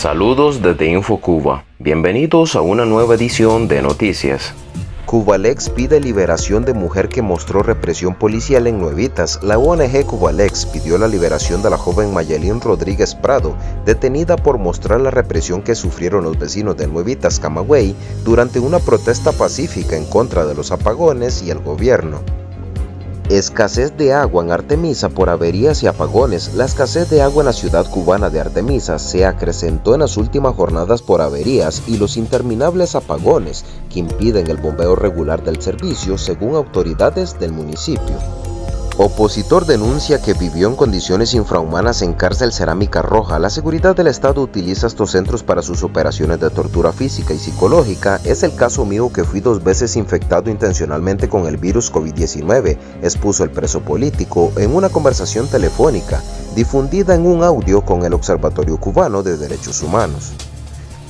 Saludos desde InfoCuba. Bienvenidos a una nueva edición de Noticias. Cubalex pide liberación de mujer que mostró represión policial en Nuevitas. La ONG Cubalex pidió la liberación de la joven Mayelín Rodríguez Prado, detenida por mostrar la represión que sufrieron los vecinos de Nuevitas, Camagüey, durante una protesta pacífica en contra de los apagones y el gobierno. Escasez de agua en Artemisa por averías y apagones. La escasez de agua en la ciudad cubana de Artemisa se acrecentó en las últimas jornadas por averías y los interminables apagones que impiden el bombeo regular del servicio según autoridades del municipio. Opositor denuncia que vivió en condiciones infrahumanas en cárcel Cerámica Roja. La seguridad del Estado utiliza estos centros para sus operaciones de tortura física y psicológica. Es el caso mío que fui dos veces infectado intencionalmente con el virus COVID-19, expuso el preso político en una conversación telefónica difundida en un audio con el Observatorio Cubano de Derechos Humanos.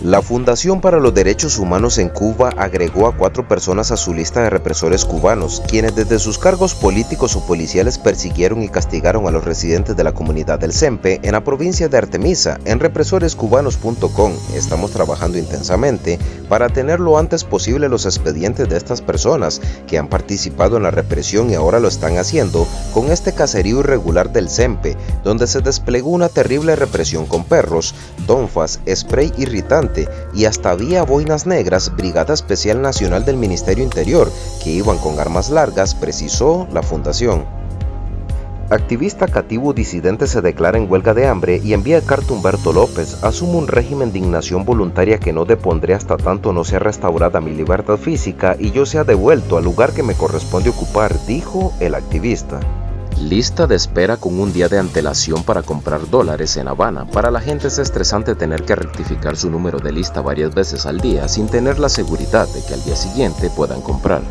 La Fundación para los Derechos Humanos en Cuba agregó a cuatro personas a su lista de represores cubanos, quienes desde sus cargos políticos o policiales persiguieron y castigaron a los residentes de la comunidad del CEMPE en la provincia de Artemisa. En represorescubanos.com estamos trabajando intensamente para tener lo antes posible los expedientes de estas personas que han participado en la represión y ahora lo están haciendo con este caserío irregular del CEMPE, donde se desplegó una terrible represión con perros, tonfas, spray irritante, y hasta había boinas negras, Brigada Especial Nacional del Ministerio Interior, que iban con armas largas, precisó la fundación. Activista cativo disidente se declara en huelga de hambre y envía carta Humberto López. Asumo un régimen de indignación voluntaria que no depondré hasta tanto no sea restaurada mi libertad física y yo sea devuelto al lugar que me corresponde ocupar, dijo el activista. Lista de espera con un día de antelación para comprar dólares en Habana. Para la gente es estresante tener que rectificar su número de lista varias veces al día sin tener la seguridad de que al día siguiente puedan comprar.